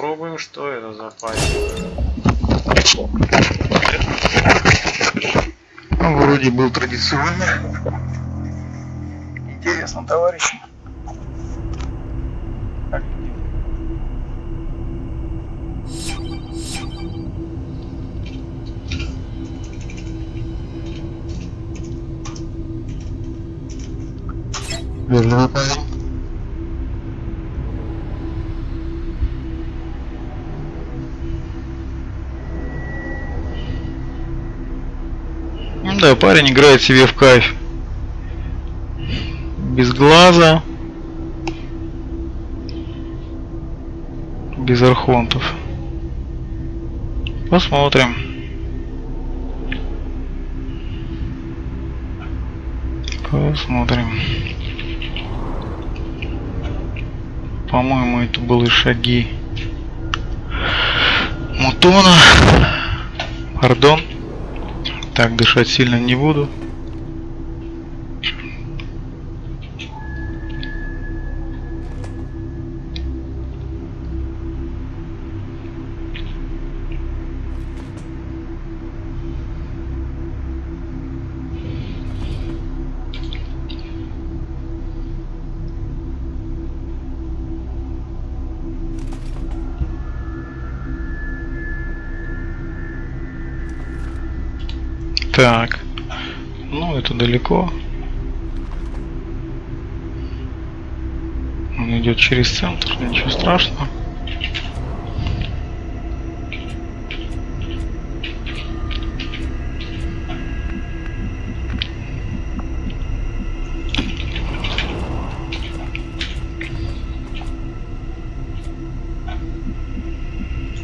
Попробуем, что это за парень. Вроде был традиционный. Интересно, товарищи. Как Вежливый да, парень играет себе в кайф. Без глаза. Без архонтов. Посмотрим. Посмотрим. По-моему, это были шаги Мутона. Пардон. Так, дышать сильно не буду. Так. Ну, это далеко. Он идет через центр, ничего страшного.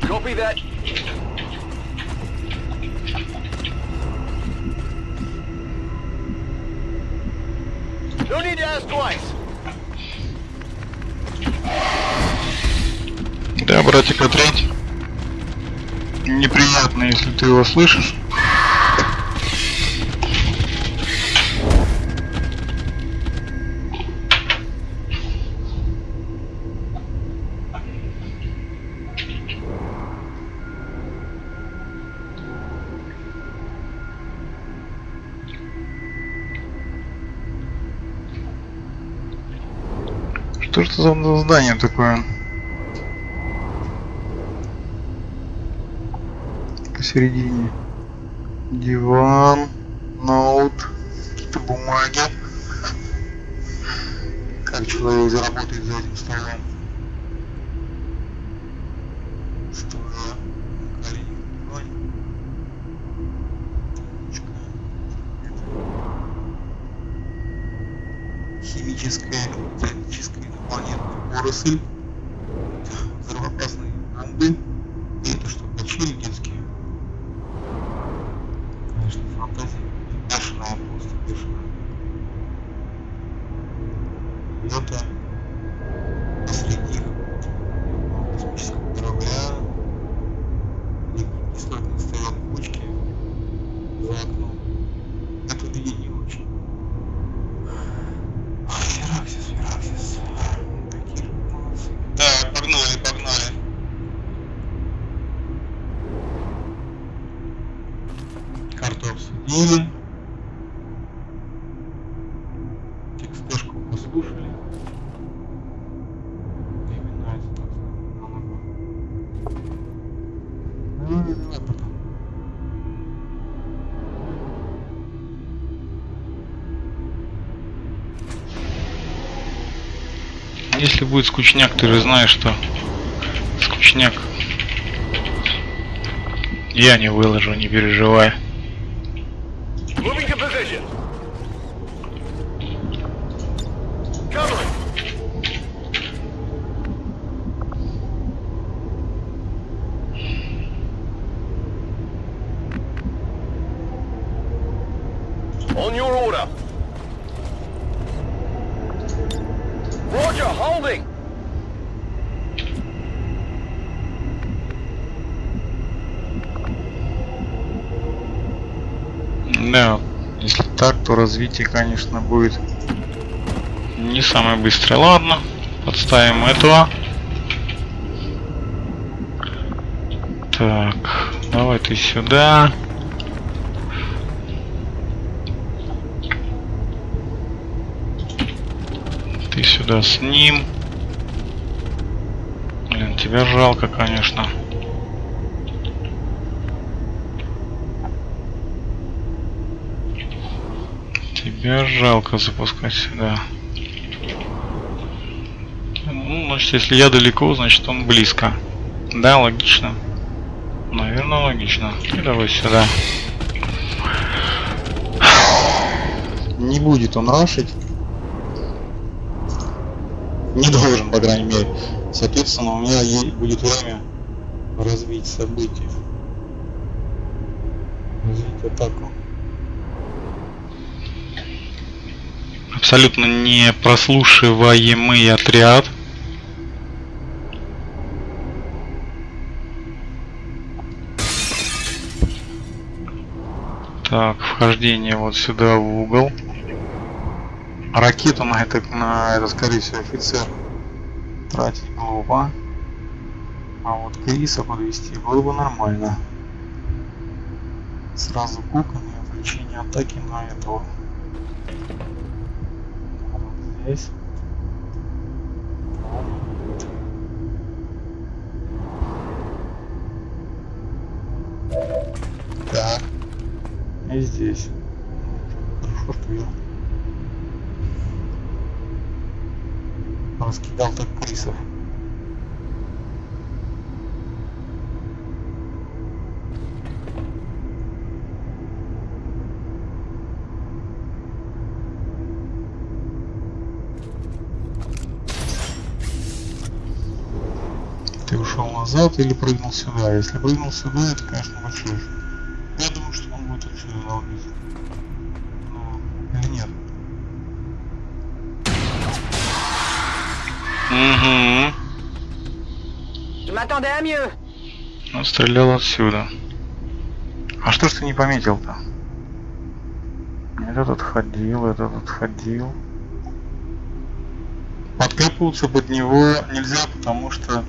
Copy that. Да, братик, ответь. Неприятно, если ты его слышишь. Что ж это за здание такое? Посередине. Диван, ноут, какие-то бумаги. Как человек заработает за этим столом? Стула, колени. Химическая, биологическая инопланетная поросль. Если будет скучняк, ты же знаешь, что скучняк я не выложу, не переживай. Moving to position. Covering. On your order. Roger, holding. Да, если так, то развитие, конечно, будет не самое быстрое. Ладно, подставим этого. Так, давай ты сюда. Ты сюда с ним. Блин, тебя жалко, конечно. Тебя жалко запускать сюда. Ну, значит, если я далеко, значит он близко. Да, логично. Наверное, логично. И давай сюда. Не будет он рашить. Не должен, по крайней мере. Соответственно, у меня будет время развить события. Развить атаку. Абсолютно не прослушиваемый отряд. Так, вхождение вот сюда в угол. Ракету на это, на это, скорее всего, офицер тратить глупо. А вот Криса подвести было бы нормально. Сразу куками отвлечение атаки на этого. Здесь. Так. И здесь. Хорошо, что я раскидал так крисов. Назад или прыгнул сюда? Если прыгнул сюда, это, конечно, большой. Я думаю, что он будет отсюда долбить. Ну, или нет? Угу. Он стрелял отсюда. А что ж ты не пометил-то? Этот отходил, этот отходил. Подкапываться под него нельзя, потому что...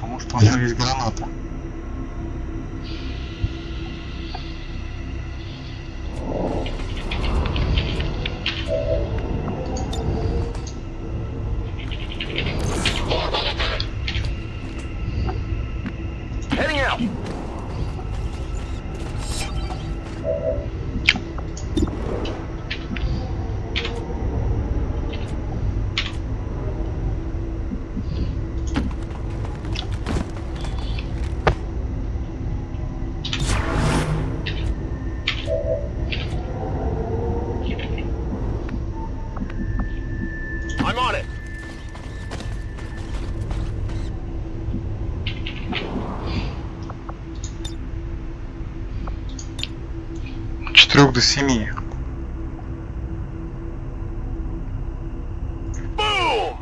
Потому что у него есть граната. До 7. Boom!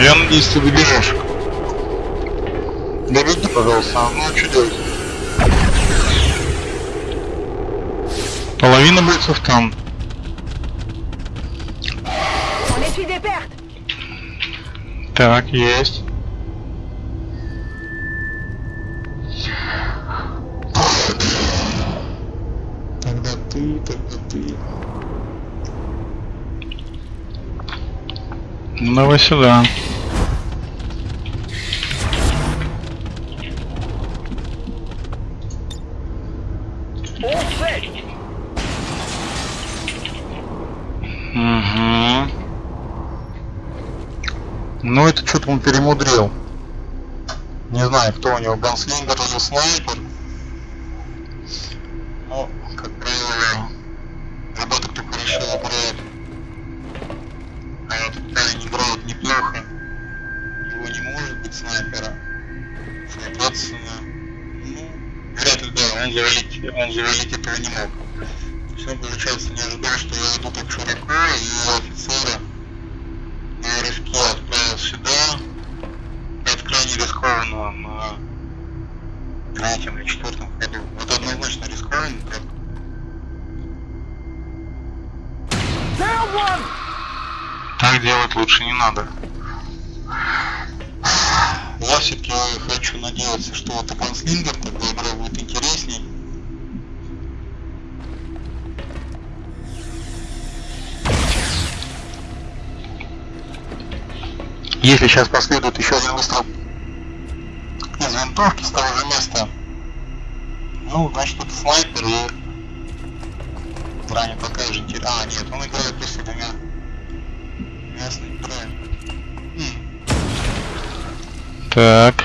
Я надеюсь, ты добежишь. Добеги, пожалуйста. Ну, а что делать? Половина бойцов там. Так, есть. Тогда ты, тогда ты. Ну давай сюда. Ну это что-то он перемудрил. Не знаю, кто у него, ганслингер или снайпер. Но, как правило, ребята, кто хорошо играет, а этот парень играет неплохо, его не может быть снайпера. Соответственно, ну, вряд ли, да, он завалить, он завалить этого не мог. Так делать лучше не надо. Я все-таки хочу надеяться, что это конслингер, тогда игра будет интересней. Если сейчас последует еще один выстрел из винтовки с того же места, ну, значит, это снайпер и броня такая же интересная. А, нет, он играет просто двумя Так.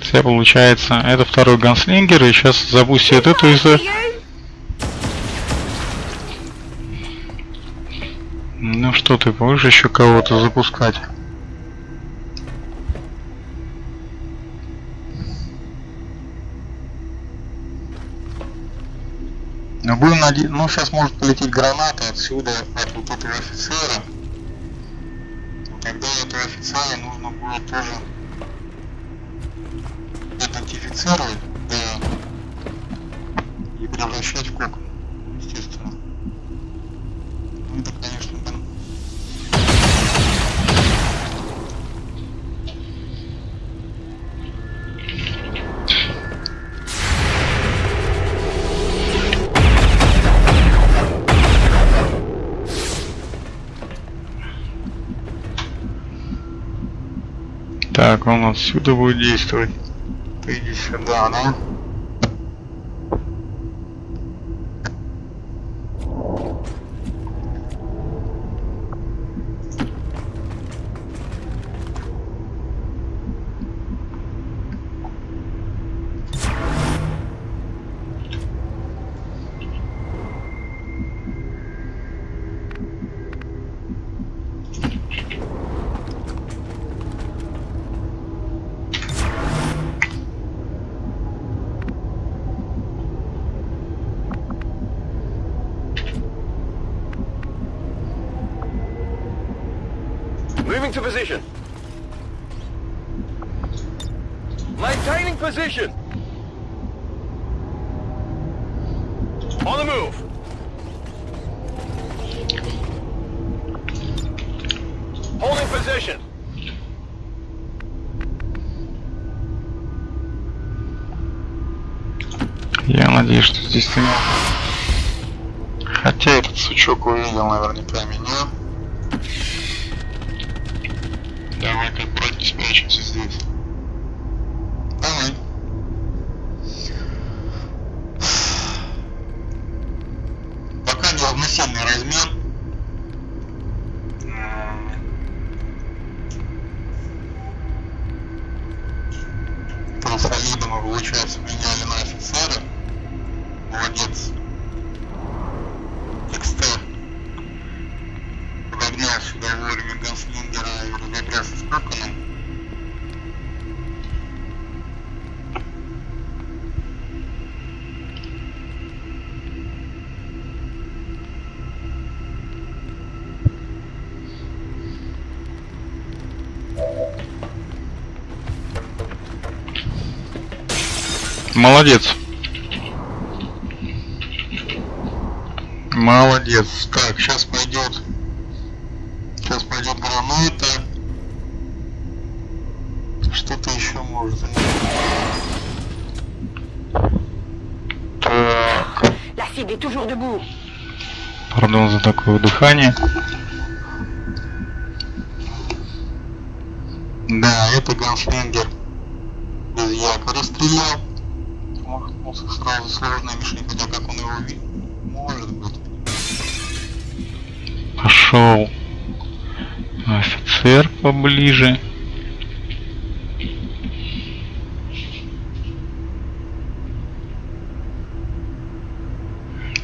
Все получается. Это второй ганслингер, и сейчас запустит эту из... Ну что ты, будешь еще кого-то запускать? Будем надеяться, ну, сейчас может полететь граната отсюда, от вот этого офицера. Тогда этого офицера нужно будет тоже идентифицировать, да, и превращать в кокон, естественно. Ну, это, конечно, Так, он отсюда будет действовать. ты иди сюда, да? Moving to position. Maintaining position. On the move. Holding position. Я надеюсь, что здесь ты. Хотя этот сучок увидел наверняка меня. Трансолида мы, получается, меняли на офицера. Молодец. XT подогнал сюда вовремя Ганслингера и разобрался с Коконом. Молодец. Молодец. Так, сейчас пойдет. Сейчас пойдет граната. Что-то еще может. Так. Пардон за такое дыхание. Да, это ганслингер. Без якоря стрелял. Сразу сложная мишень, хотя как он его видит. Может быть. Пошел. Офицер поближе.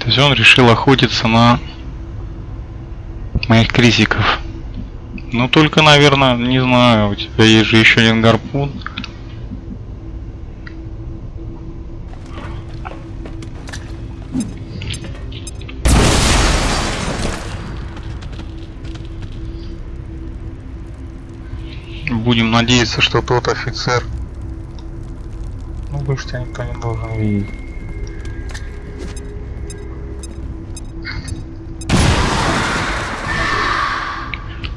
То есть он решил охотиться на моих крисиков. Ну только, наверное, не знаю, у тебя есть же еще один гарпун. Надеяться, что тот офицер. Ну, больше тебя никто не должен видеть.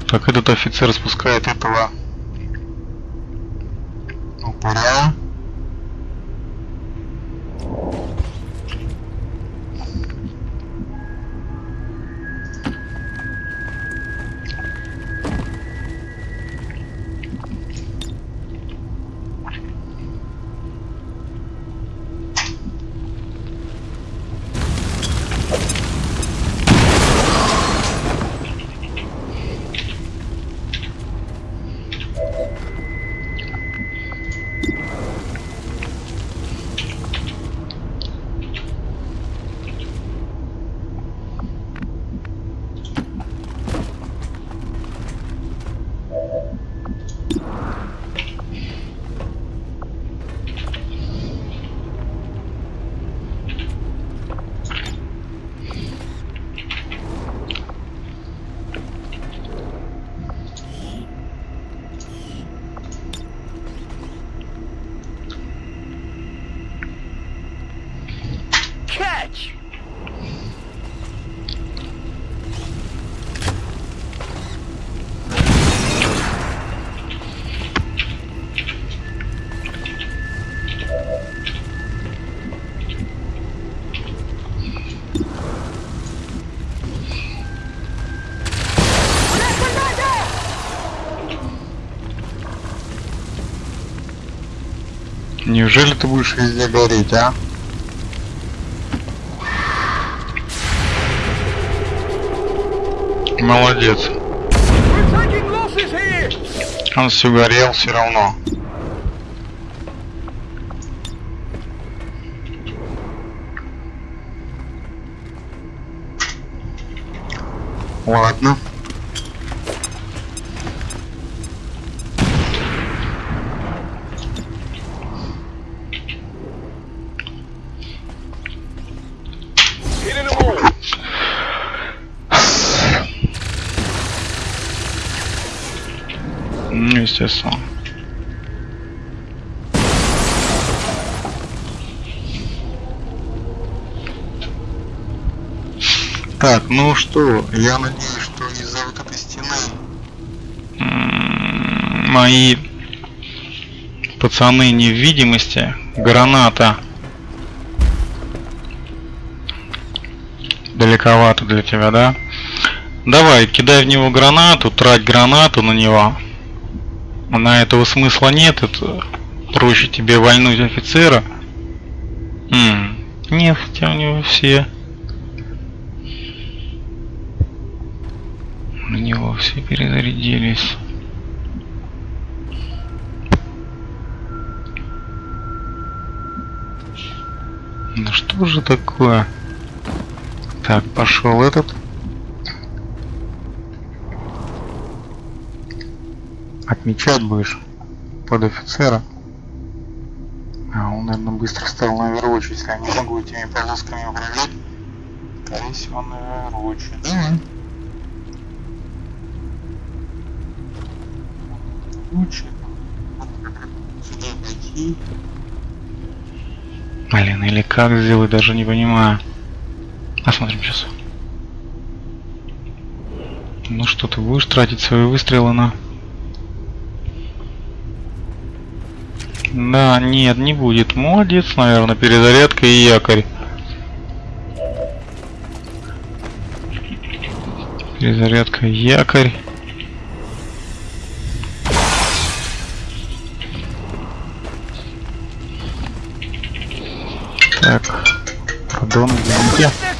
Так этот офицер спускает этого Упыря. Неужели ты будешь Везде гореть, а? молодец? Он все горел все равно. Естественно. Так, ну что, я надеюсь, что из-за вот этой стены Мои пацаны невидимости. Граната. Далековато для тебя, да? Давай, кидай в него гранату, трать гранату на него. На этого смысла нет, это проще тебе вальнуть офицера. М, Нет, хотя у него все. На него все перезарядились. Ну что же такое? Так, пошел этот. Отмечать будешь под офицера. А он, наверное, быстро стал на Overwatch, если я не могу этими полосками управлять. Скорее всего, на Overwatch. Давай. Пойти. Блин, или как сделать, даже не понимаю. Посмотрим сейчас. Ну что, ты будешь тратить свои выстрелы на... Да, нет, не будет. Молодец, наверное, перезарядка и якорь. Перезарядка, якорь. Так, пардон, извините.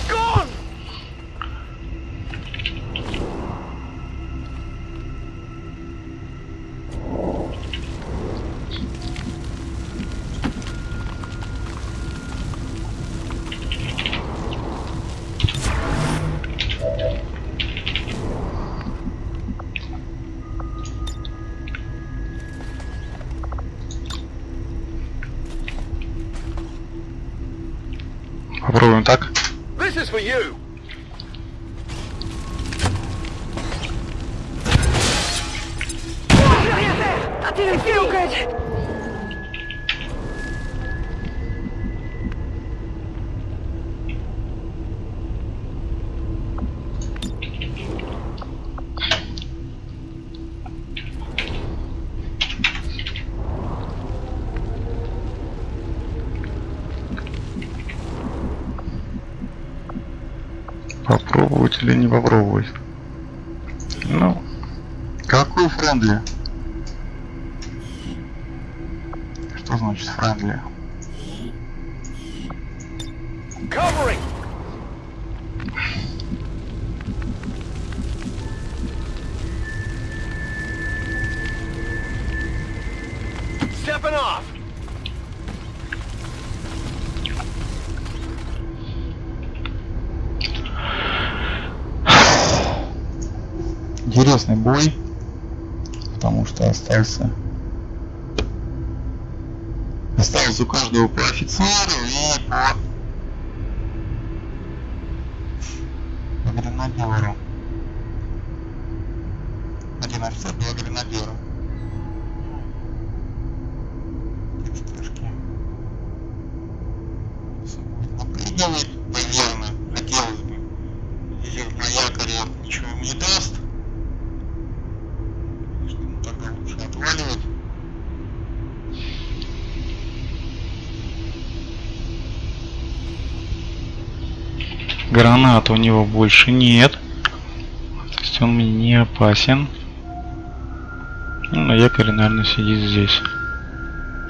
Попробовать или не попробовать? Ну, Какой friendly? Что значит friendly? Covering! Stepping off! Интересный бой, потому что остался осталось у каждого по офицеру и по, гренадеру. Один офицер, два гренадера. Наверное, хотелось бы. Идет на якоре, ничего не даст. Гранат у него больше нет. То есть он мне не опасен. Ну, на якоре, наверное, сидит здесь.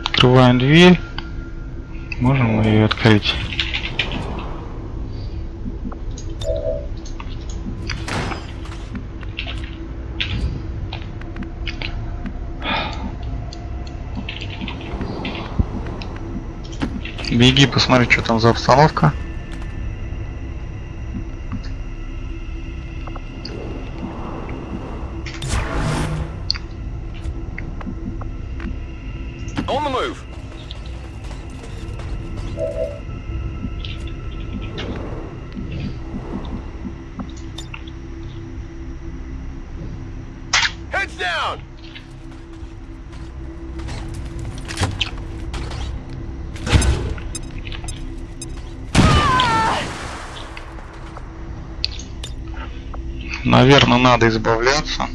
Открываем дверь. Можем ее открыть. Беги, посмотри, что там за обстановка. Heads down! Наверное, надо избавляться.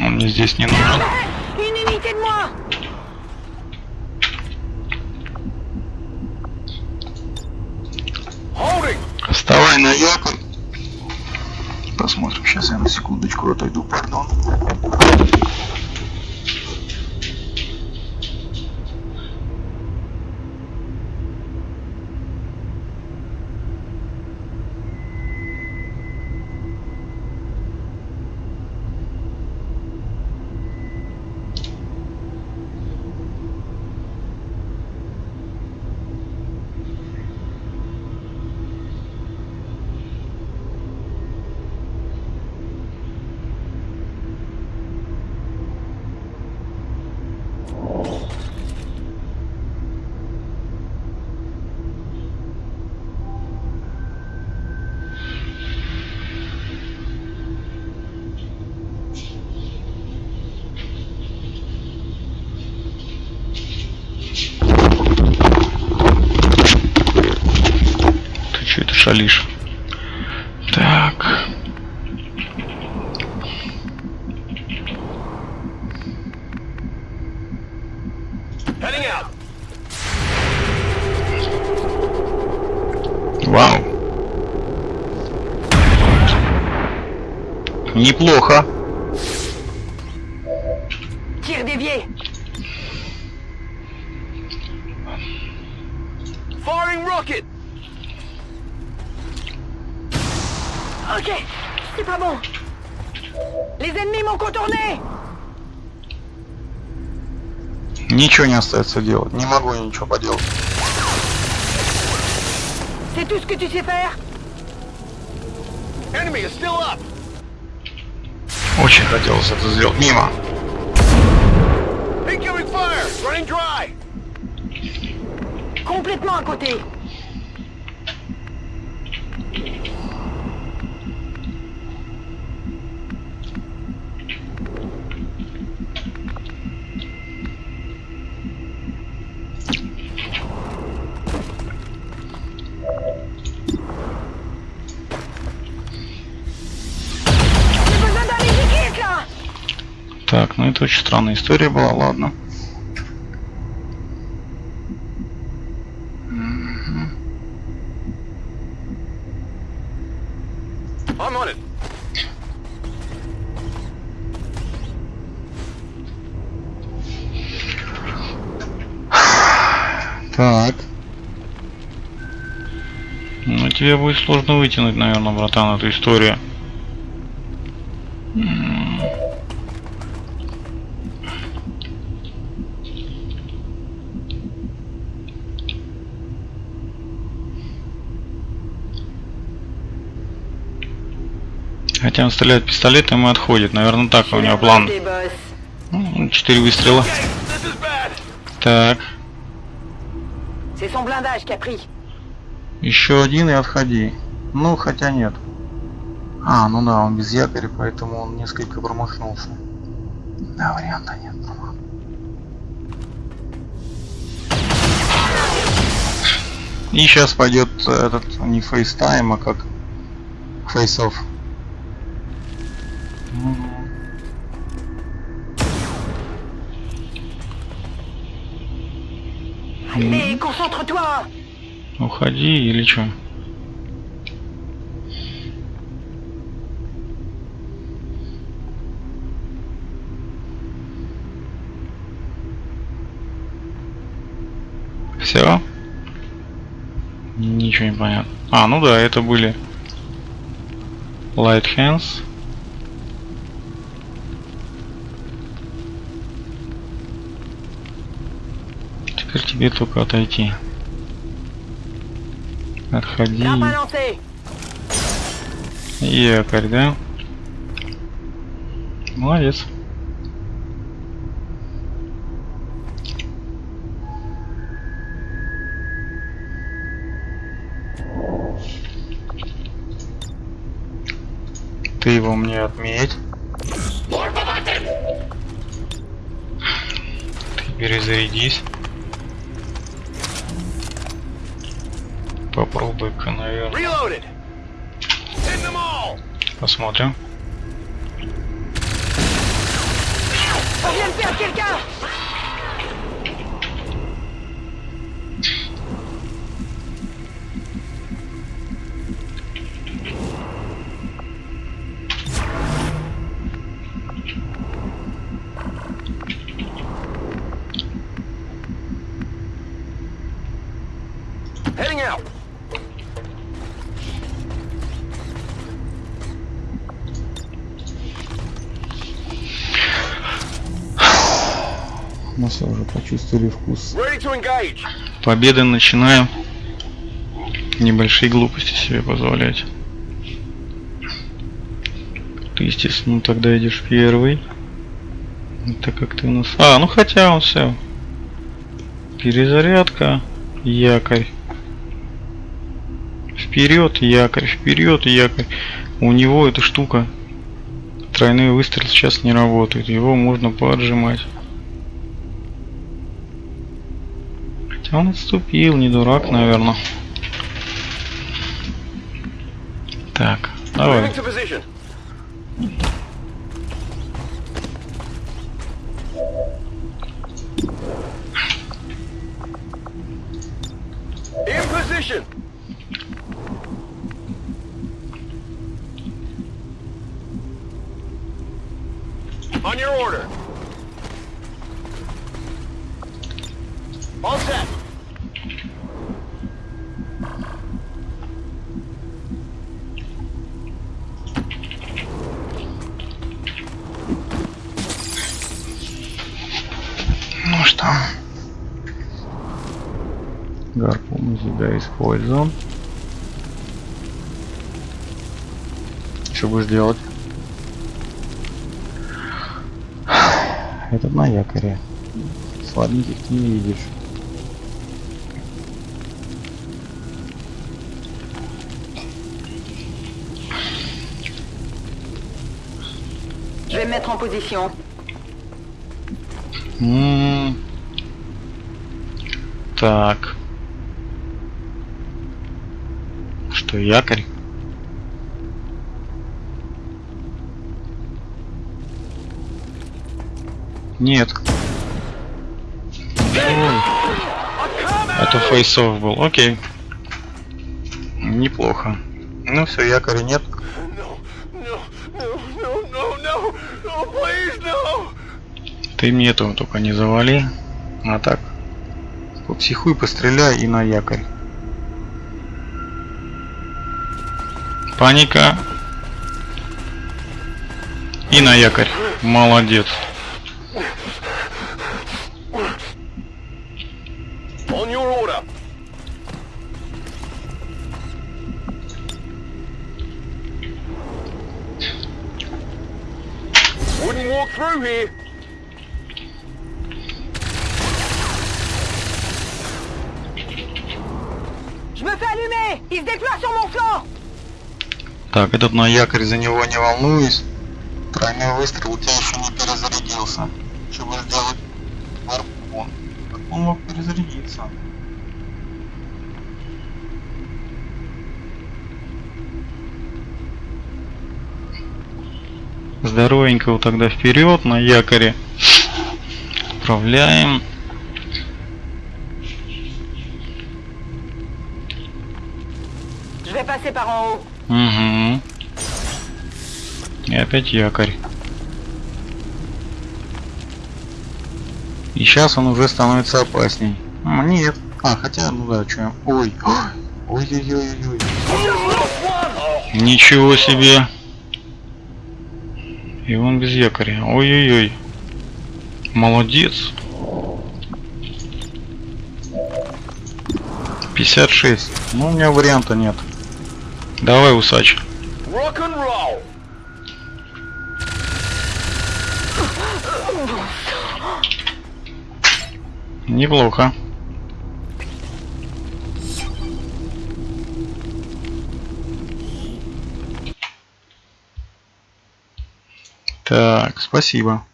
Он мне здесь не нужен. Вставай на якорь. Посмотрим. Сейчас я на секундочку отойду, пардон. Неплохо. Tir dévié Firing rocket! Ok, c'est pas bon. Les ennemis m'ont contourné Ничего не остается делать. Не могу я ничего поделать. C'est tout ce que tu sais faire Enemy is still up! Очень хотелось это сделать. Мимо. Incoming fire! Running dry! Complètement à côté Так, ну это очень странная история была, ладно. Так. Ну тебе будет сложно вытянуть, наверное, братан, эту историю. М. Хотя он стреляет пистолетом и отходит. Наверное, так у него план. Ну, Четыре выстрела. Так. Еще один и отходи. Ну, хотя нет. А, ну да, он без якоря, поэтому он несколько промахнулся. Да, варианта нет. И сейчас пойдет этот не face time, а как face-off. Mais concentre-toi Уходи или что? Все? Ничего не понятно. А, ну да, это были Light Hands. Теперь тебе только отойти. Отходи. Якорь, да? Молодец. Ты его мне отметь. Ты перезарядись. Попробуй-ка, наверное. Посмотрим. On vient почувствовали вкус. Победы начинаем. Небольшие глупости себе позволять. Ты, естественно, тогда идешь первый. Так как ты у нас... А, ну хотя он все. Перезарядка. Якорь. Вперед, якорь, вперед, якорь. У него эта штука. Тройной выстрел сейчас не работает. Его можно поджимать. Хотя он отступил, не дурак, наверное. Так, давай. Гарпун у тебя использован. Что будешь делать? Этот на якоре. Слабеньких ты не видишь. Je vais me mettre en position. М, Так. Что, якорь? Нет. Ой, это фейсов был. Окей. Неплохо. Ну все, якоря нет. Ты мне этого только не завали. А так. Попсихуй, постреляй и на якорь. Паника. И на якорь. Молодец. Wouldn't walk through here. Je me fais allumer Il se déploie sur mon flanc Так, этот на якорь за него не волнуюсь. Тройной выстрел у тебя еще не перезарядился. Чтобы сделать гарпун. Как он мог перезарядиться? Здоровенького тогда вперед на якоре. Отправляем. Passer par en haut. Угу. И опять якорь. И сейчас он уже становится опасней. А, нет. А, хотя, ну да, что. Ой. Ой-ой-ой-ой. Ничего себе. И он без якоря. Ой-ой-ой. Молодец. 56. Ну, у меня варианта нет. Давай, усач. Неплохо. Так, спасибо.